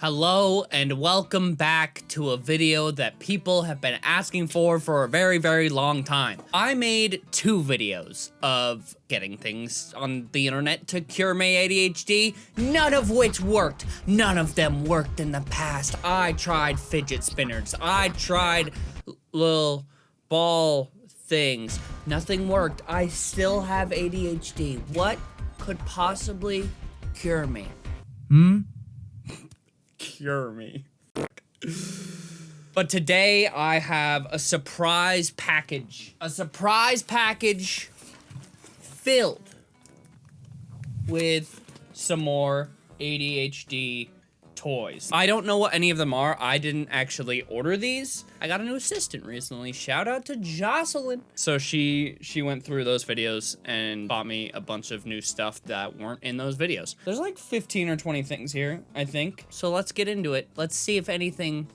Hello and welcome back to a video that people have been asking for for a very, very long time. I made two videos of getting things on the internet to cure my ADHD, none of which worked. None of them worked in the past. I tried fidget spinners. I tried little ball things. Nothing worked. I still have ADHD. What could possibly cure me? Hmm? Cure me. but today I have a surprise package. A surprise package filled with some more ADHD toys. I don't know what any of them are. I didn't actually order these. I got a new assistant recently. Shout out to Jocelyn. So she she went through those videos and bought me a bunch of new stuff that weren't in those videos. There's like 15 or 20 things here, I think. So let's get into it. Let's see if anything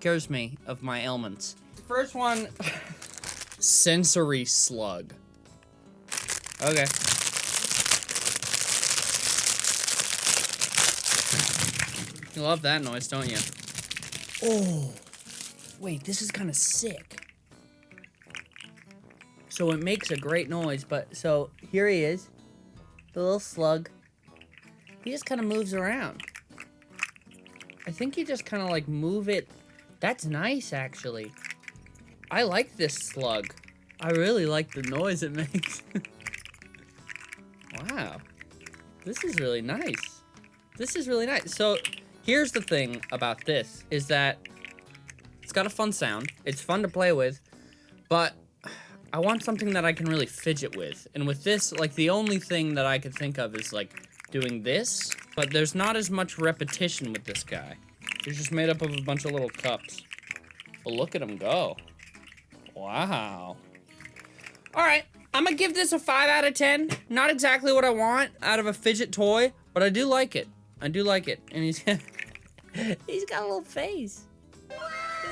cures me of my ailments. First one, sensory slug. Okay. You love that noise, don't you? Oh, wait, this is kind of sick. So it makes a great noise, but so here he is, the little slug. He just kind of moves around. I think you just kind of like move it. That's nice, actually. I like this slug. I really like the noise it makes. wow. This is really nice. This is really nice. So Here's the thing about this, is that it's got a fun sound. It's fun to play with, but I want something that I can really fidget with. And with this, like, the only thing that I could think of is, like, doing this, but there's not as much repetition with this guy. He's just made up of a bunch of little cups. But look at him go. Wow. All right, I'm gonna give this a 5 out of 10. Not exactly what I want out of a fidget toy, but I do like it. I do like it. And he's He's got a little face.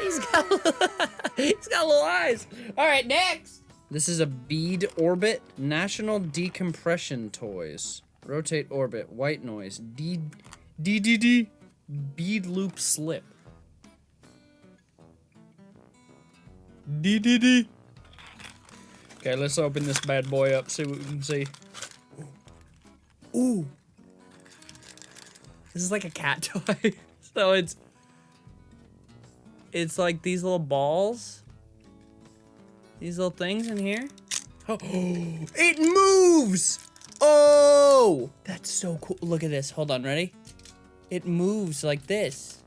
He's got he's got little eyes. All right, next. This is a bead orbit national decompression toys. Rotate orbit white noise D D D D bead loop slip. D D D. Okay, let's open this bad boy up. See what we can see. Ooh. This is like a cat toy. So it's it's like these little balls. These little things in here. Oh, it moves! Oh! That's so cool. Look at this. Hold on, ready? It moves like this.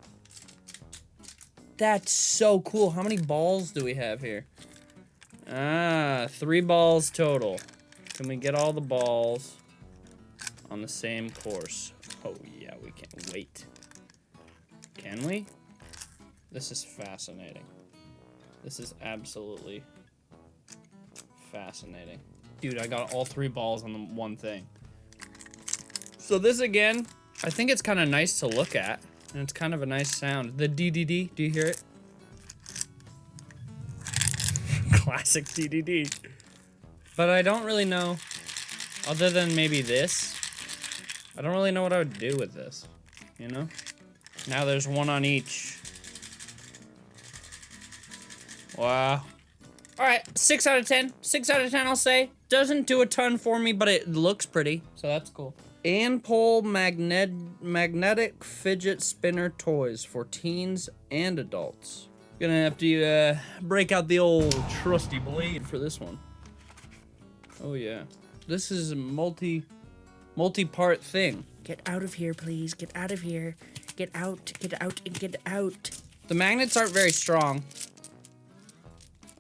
That's so cool. How many balls do we have here? Ah, three balls total. Can we get all the balls on the same course? Oh yeah, we can't wait. Can we? This is fascinating. This is absolutely fascinating. Dude, I got all three balls on the one thing. So this again, I think it's kind of nice to look at. And it's kind of a nice sound. The DDD, do you hear it? Classic DDD. But I don't really know, other than maybe this, I don't really know what I would do with this, you know? Now there's one on each. Wow. Alright, 6 out of 10. 6 out of 10, I'll say. Doesn't do a ton for me, but it looks pretty, so that's cool. Anpole magnet magnetic fidget spinner toys for teens and adults. Gonna have to uh, break out the old trusty blade for this one. Oh yeah. This is a multi, multi-part thing. Get out of here, please. Get out of here. Get out, get out, and get out. The magnets aren't very strong.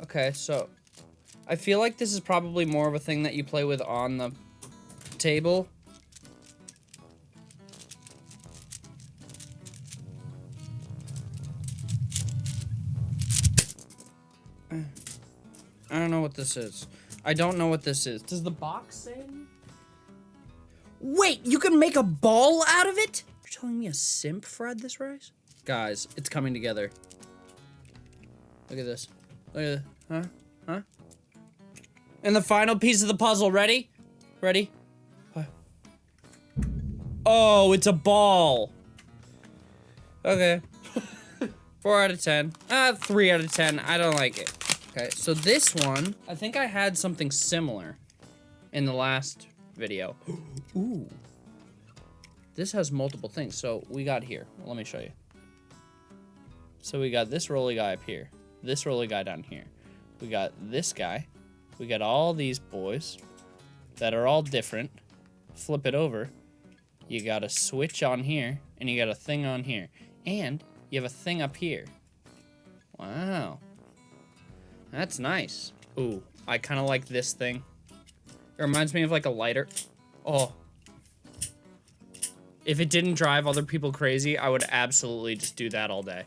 Okay, so I feel like this is probably more of a thing that you play with on the table. I don't know what this is. I don't know what this is. Does the box say? Wait, you can make a ball out of it? Telling me a simp fried this rice? Guys, it's coming together. Look at this. Look at this. Huh? Huh? And the final piece of the puzzle. Ready? Ready? Oh, it's a ball. Okay. Four out of ten. Uh, three out of ten. I don't like it. Okay, so this one, I think I had something similar in the last video. Ooh. This has multiple things. So we got here. Let me show you. So we got this rolly guy up here. This rolly guy down here. We got this guy. We got all these boys that are all different. Flip it over. You got a switch on here, and you got a thing on here. And you have a thing up here. Wow. That's nice. Ooh, I kind of like this thing. It reminds me of like a lighter. Oh. If it didn't drive other people crazy, I would absolutely just do that all day.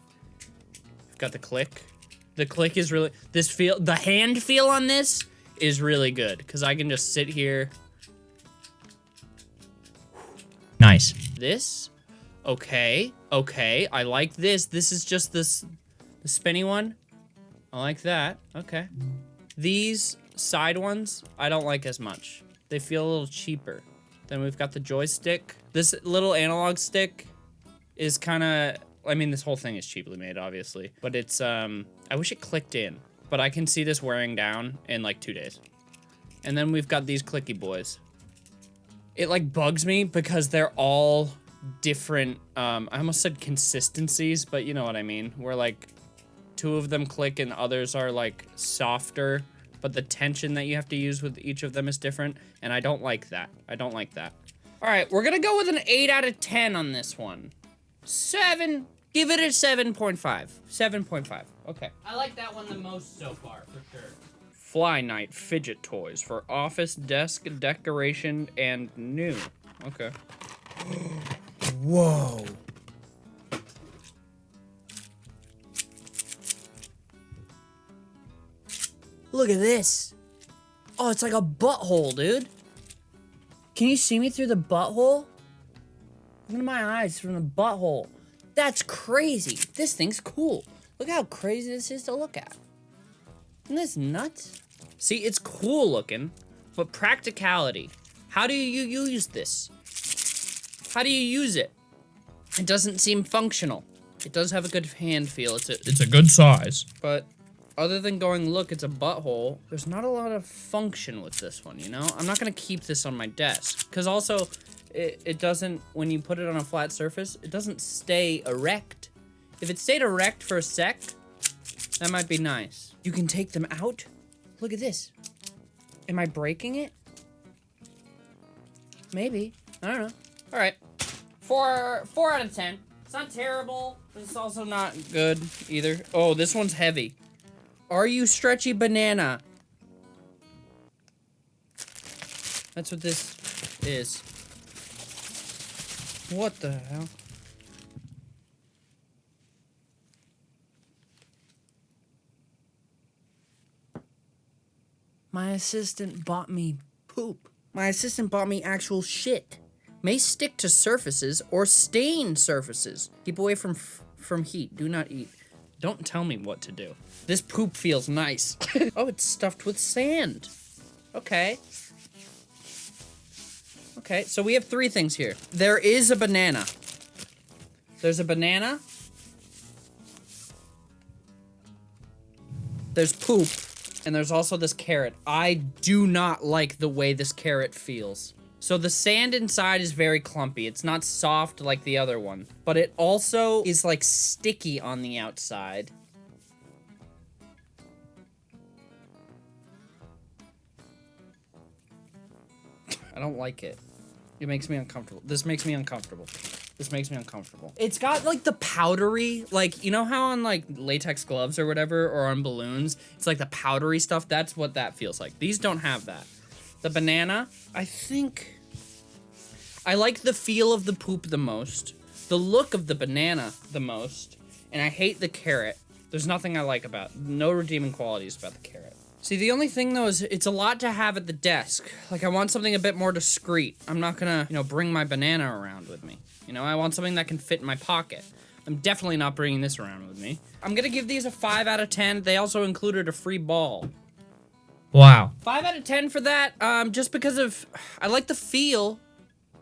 I've Got the click. The click is really, this feel, the hand feel on this is really good because I can just sit here. Nice. This, okay, okay, I like this. This is just this, the spinny one. I like that, okay. These side ones, I don't like as much. They feel a little cheaper. Then we've got the joystick. This little analog stick is kind of, I mean, this whole thing is cheaply made, obviously. But it's, um, I wish it clicked in. But I can see this wearing down in like two days. And then we've got these clicky boys. It like bugs me because they're all different, um, I almost said consistencies, but you know what I mean. Where like two of them click and others are like softer but the tension that you have to use with each of them is different, and I don't like that. I don't like that. All right, we're gonna go with an 8 out of 10 on this one. 7, give it a 7.5. 7.5, okay. I like that one the most so far, for sure. Fly Night fidget toys for office desk decoration and new. Okay. Whoa. Look at this. Oh, it's like a butthole, dude. Can you see me through the butthole? Look at my eyes from the butthole. That's crazy. This thing's cool. Look how crazy this is to look at. Isn't this nuts? See, it's cool looking, but practicality. How do you use this? How do you use it? It doesn't seem functional. It does have a good hand feel. It's a, It's a good size. but other than going, look, it's a butthole, there's not a lot of function with this one, you know? I'm not gonna keep this on my desk. Because also, it, it doesn't, when you put it on a flat surface, it doesn't stay erect. If it stayed erect for a sec, that might be nice. You can take them out? Look at this. Am I breaking it? Maybe. I don't know. All right. Four, four out of ten. It's not terrible, but it's also not good either. Oh, this one's heavy. Are you stretchy banana? That's what this is. What the hell? My assistant bought me poop. My assistant bought me actual shit. May stick to surfaces or stain surfaces. Keep away from from heat. Do not eat. Don't tell me what to do. This poop feels nice. oh, it's stuffed with sand. Okay. Okay, so we have three things here. There is a banana. There's a banana. There's poop. And there's also this carrot. I do not like the way this carrot feels. So the sand inside is very clumpy. It's not soft like the other one. But it also is like sticky on the outside. I don't like it. It makes me uncomfortable. This makes me uncomfortable. This makes me uncomfortable. It's got like the powdery, like, you know how on like latex gloves or whatever, or on balloons, it's like the powdery stuff? That's what that feels like. These don't have that. The banana, I think... I like the feel of the poop the most, the look of the banana the most, and I hate the carrot. There's nothing I like about, no redeeming qualities about the carrot. See, the only thing though is it's a lot to have at the desk. Like I want something a bit more discreet. I'm not gonna, you know, bring my banana around with me. You know, I want something that can fit in my pocket. I'm definitely not bringing this around with me. I'm gonna give these a 5 out of 10. They also included a free ball. Wow. 5 out of 10 for that, um, just because of, I like the feel,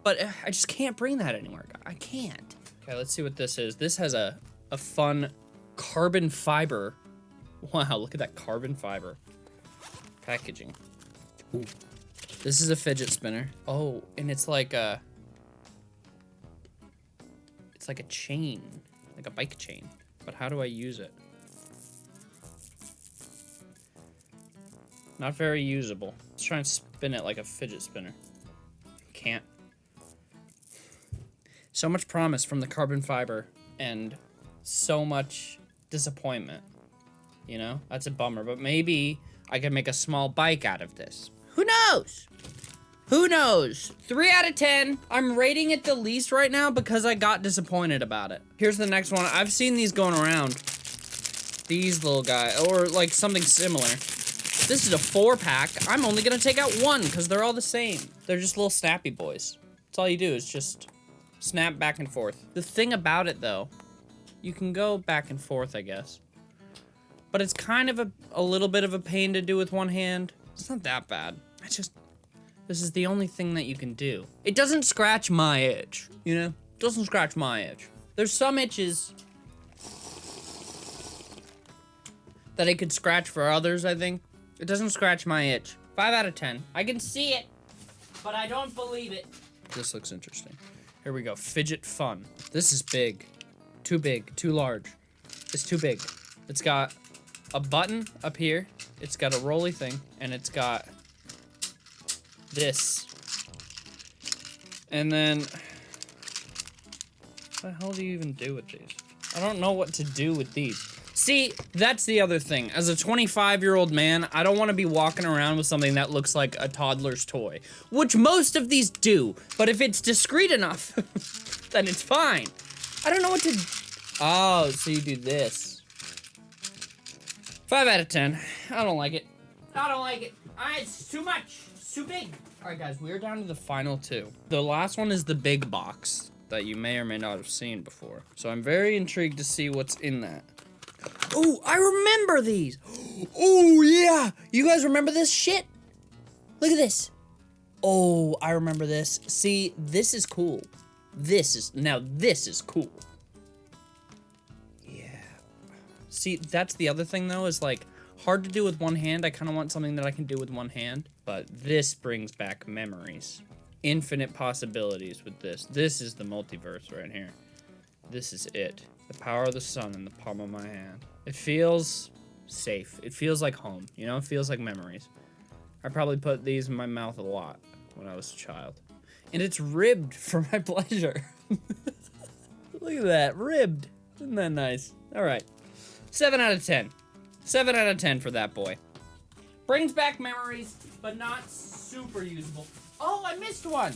but uh, I just can't bring that anywhere. I can't. Okay, let's see what this is. This has a, a fun carbon fiber. Wow, look at that carbon fiber packaging. Ooh. This is a fidget spinner. Oh, and it's like a it's like a chain, like a bike chain. But how do I use it? Not very usable. Let's try and spin it like a fidget spinner. Can't. So much promise from the carbon fiber and so much disappointment. You know? That's a bummer, but maybe I can make a small bike out of this. Who knows? Who knows? Three out of 10. I'm rating it the least right now because I got disappointed about it. Here's the next one. I've seen these going around. These little guys, or like something similar. This is a four pack. I'm only gonna take out one because they're all the same. They're just little snappy boys. That's all you do is just snap back and forth. The thing about it though, you can go back and forth, I guess. But it's kind of a, a little bit of a pain to do with one hand. It's not that bad. I just, this is the only thing that you can do. It doesn't scratch my itch, you know? It doesn't scratch my itch. There's some itches that it could scratch for others, I think. It doesn't scratch my itch. 5 out of 10. I can see it, but I don't believe it. This looks interesting. Here we go. Fidget Fun. This is big. Too big. Too large. It's too big. It's got a button up here. It's got a rolly thing. And it's got this. And then... What the hell do you even do with these? I don't know what to do with these. See, that's the other thing. As a 25 year old man, I don't want to be walking around with something that looks like a toddler's toy, which most of these do. But if it's discreet enough, then it's fine. I don't know what to. Oh, so you do this. Five out of ten. I don't like it. I don't like it. It's too much. It's too big. All right, guys, we're down to the final two. The last one is the big box that you may or may not have seen before. So I'm very intrigued to see what's in that. Oh, I remember these. Oh, yeah. You guys remember this shit? Look at this. Oh, I remember this. See, this is cool. This is, now this is cool. Yeah. See, that's the other thing though, is like, hard to do with one hand. I kind of want something that I can do with one hand. But this brings back memories. Infinite possibilities with this. This is the multiverse right here. This is it. The power of the sun in the palm of my hand. It feels safe. It feels like home. You know, it feels like memories. I probably put these in my mouth a lot when I was a child. And it's ribbed for my pleasure. Look at that, ribbed. Isn't that nice? All right. 7 out of 10. 7 out of 10 for that boy. Brings back memories, but not super usable. Oh, I missed one.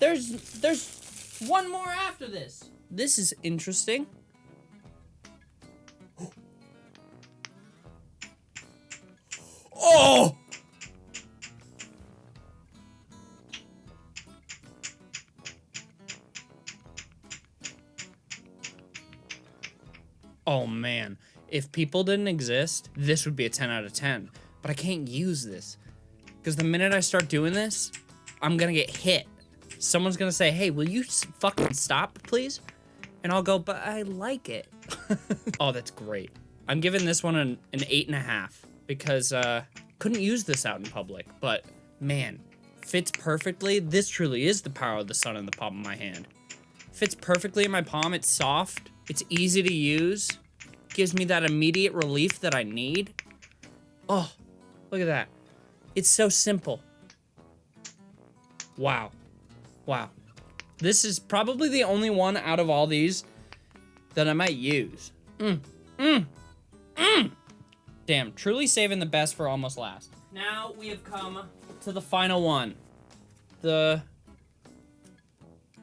There's there's one more after this. This is interesting. Oh man, if people didn't exist, this would be a 10 out of 10. But I can't use this. Because the minute I start doing this, I'm gonna get hit. Someone's gonna say, hey, will you fucking stop, please? And I'll go, but I like it. oh, that's great. I'm giving this one an, an eight and a half because uh, couldn't use this out in public, but man, fits perfectly. This truly is the power of the sun in the palm of my hand. Fits perfectly in my palm. It's soft. It's easy to use. Gives me that immediate relief that I need. Oh, look at that. It's so simple. Wow. Wow. This is probably the only one out of all these that I might use. Mm. Mm. Mm. Damn, truly saving the best for almost last. Now we have come to the final one. The...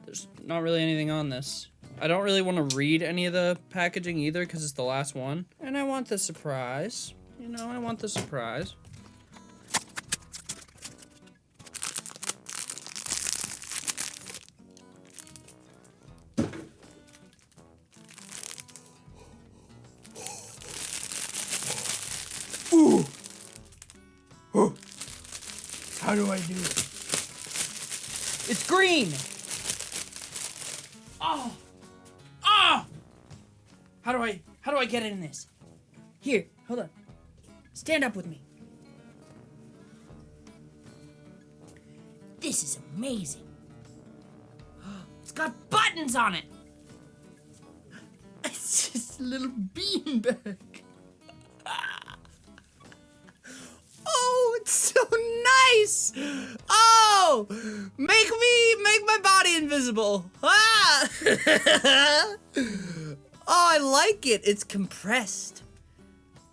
There's not really anything on this. I don't really want to read any of the packaging either because it's the last one. And I want the surprise. You know, I want the surprise. Ooh. Oh. How do I do it? It's green. Get in this? Here, hold on. Stand up with me. This is amazing. It's got buttons on it. It's just a little beanbag. Oh, it's so nice. Oh, make me make my body invisible. Ah. Oh, I like it. It's compressed.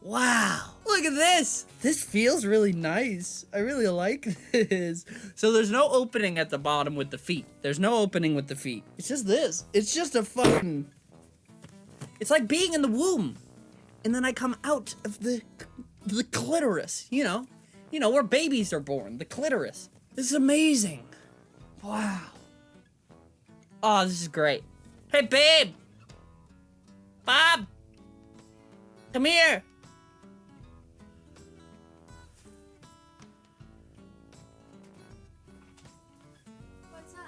Wow. Look at this. This feels really nice. I really like this. So there's no opening at the bottom with the feet. There's no opening with the feet. It's just this. It's just a fucking It's like being in the womb. And then I come out of the the clitoris, you know. You know, where babies are born, the clitoris. This is amazing. Wow. Oh, this is great. Hey, babe. Bob. Come here. What's up?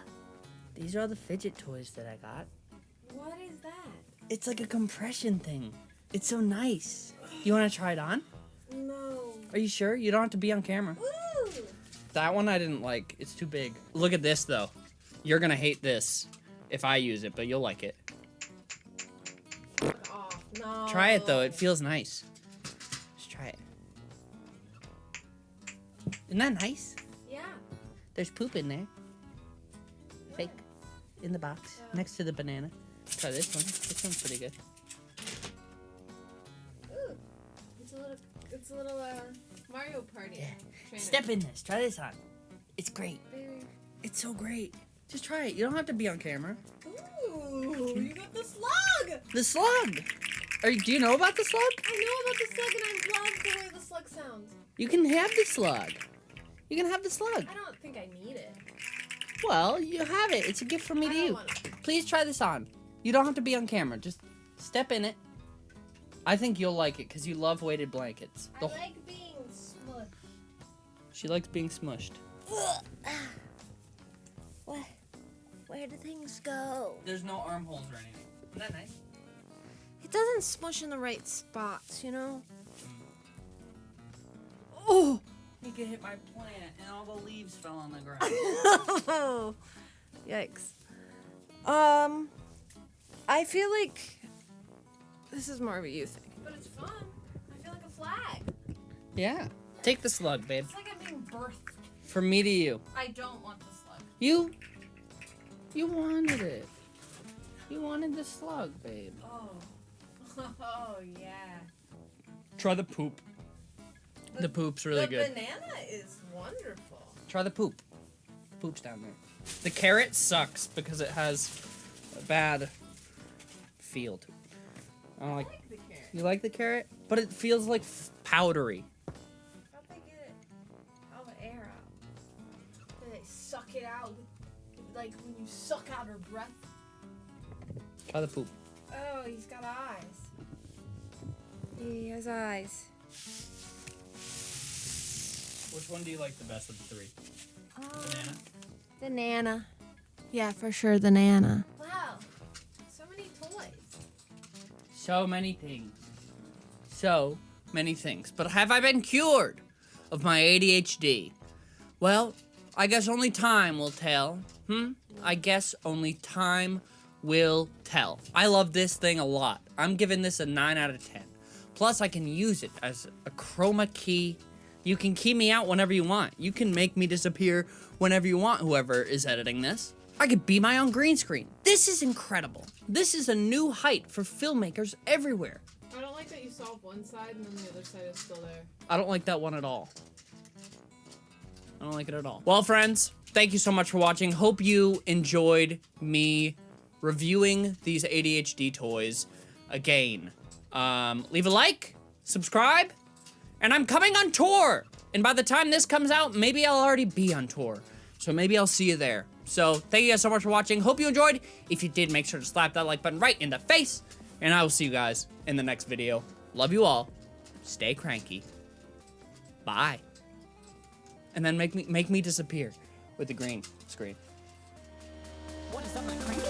These are all the fidget toys that I got. What is that? It's like a compression thing. It's so nice. You want to try it on? No. Are you sure? You don't have to be on camera. Woo! That one I didn't like. It's too big. Look at this though. You're gonna hate this if I use it, but you'll like it. No. Try it though. It feels nice. Just try it. Isn't that nice? Yeah. There's poop in there. Fake. In the box. Yeah. Next to the banana. Try this one. This one's pretty good. Ooh. It's a little. It's a little uh, Mario Party. Yeah. Trainer. Step in this. Try this on. It's great. Very- It's so great. Just try it. You don't have to be on camera. Ooh, you got the slug. The slug. Are you, do you know about the slug? I know about the slug, and I love the way the slug sounds. You can have the slug. You can have the slug. I don't think I need it. Well, you have it. It's a gift from me I to don't you. want it. Please try this on. You don't have to be on camera. Just step in it. I think you'll like it because you love weighted blankets. I like being smushed. she likes being smushed. Where, where do things go? There's no armholes or anything. Isn't that nice? It doesn't smush in the right spots, you know? Oh! You could hit my plant and all the leaves fell on the ground. oh, yikes. Um, I feel like this is more of a you thing. But it's fun. I feel like a flag. yeah. Take the slug, babe. It's like I'm being birthed. From me to you. I don't want the slug. You. You wanted it. You wanted the slug, babe. Oh. Oh, yeah. Try the poop. The poop's really the good. The banana is wonderful. Try the poop. The poop's down there. The carrot sucks because it has a bad field. I don't I like. like the carrot. You like the carrot, but it feels like f- powdery. How'd they get it? All the air out? Did they suck it out? Like when you suck out her breath? Try the poop. Oh, he's got eyes. He has eyes. Which one do you like the best of the three? Um, The Nana. Yeah, for sure, the Nana. Wow. So many toys. So many things. So many things. But have I been cured of my ADHD? Well, I guess only time will tell. Hmm? I guess only time will tell. I love this thing a lot. I'm giving this a 9 out of 10. Plus, I can use it as a chroma key. You can key me out whenever you want. You can make me disappear whenever you want, whoever is editing this. I could be my own green screen. This is incredible. This is a new height for filmmakers everywhere. I don't like that you solve one side and then the other side is still there. I don't like that one at all. I don't like it at all. Well, friends, thank you so much for watching. Hope you enjoyed me reviewing these ADHD toys again. Um, leave a like, subscribe, and I'm coming on tour. And by the time this comes out, maybe I'll already be on tour. So maybe I'll see you there. So thank you guys so much for watching. Hope you enjoyed. If you did, make sure to slap that like button right in the face. And I will see you guys in the next video. Love you all. Stay cranky. Bye. And then make me make me disappear with the green screen. What is up, my cranky